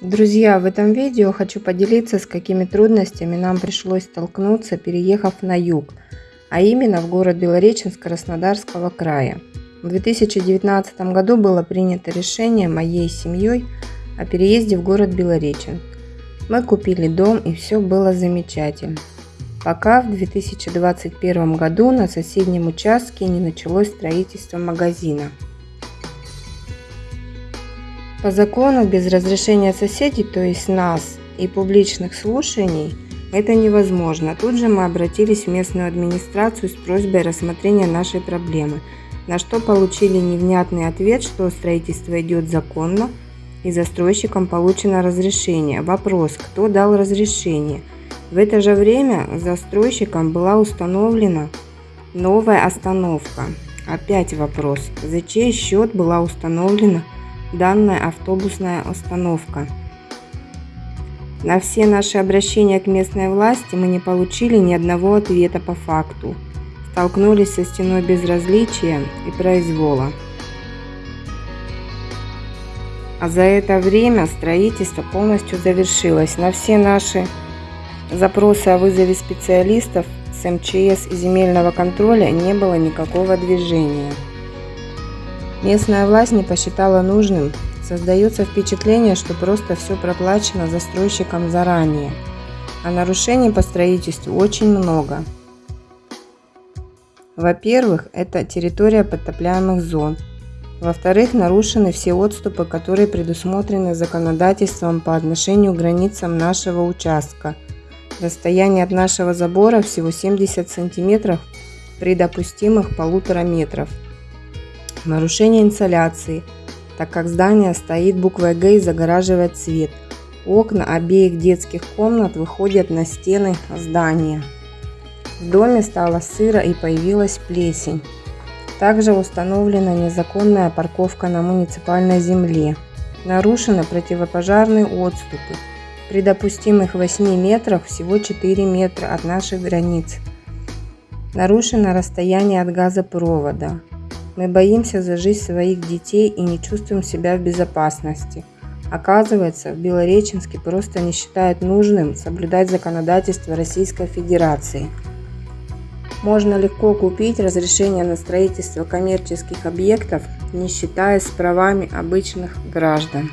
Друзья, в этом видео хочу поделиться, с какими трудностями нам пришлось столкнуться, переехав на юг, а именно в город Белореченск Краснодарского края. В 2019 году было принято решение моей семьей о переезде в город Белореченск. Мы купили дом и все было замечательно. Пока в 2021 году на соседнем участке не началось строительство магазина. По закону без разрешения соседей, то есть нас и публичных слушаний, это невозможно. Тут же мы обратились в местную администрацию с просьбой рассмотрения нашей проблемы, на что получили невнятный ответ, что строительство идет законно и застройщикам получено разрешение. Вопрос, кто дал разрешение? В это же время застройщикам была установлена новая остановка. Опять вопрос, за чей счет была установлена данная автобусная остановка. На все наши обращения к местной власти мы не получили ни одного ответа по факту. Столкнулись со стеной безразличия и произвола. А за это время строительство полностью завершилось. На все наши запросы о вызове специалистов с МЧС и земельного контроля не было никакого движения. Местная власть не посчитала нужным. Создается впечатление, что просто все проплачено застройщиком заранее. А нарушений по строительству очень много. Во-первых, это территория подтопляемых зон. Во-вторых, нарушены все отступы, которые предусмотрены законодательством по отношению к границам нашего участка. Расстояние от нашего забора всего 70 сантиметров при допустимых полутора метров. Нарушение инсоляции, так как здание стоит буквой Г и загораживает свет. Окна обеих детских комнат выходят на стены здания. В доме стало сыро и появилась плесень. Также установлена незаконная парковка на муниципальной земле. Нарушены противопожарные отступы. При допустимых 8 метрах всего 4 метра от наших границ. Нарушено расстояние от газопровода. Мы боимся за жизнь своих детей и не чувствуем себя в безопасности. Оказывается, в Белореченске просто не считают нужным соблюдать законодательство Российской Федерации. Можно легко купить разрешение на строительство коммерческих объектов, не считаясь правами обычных граждан.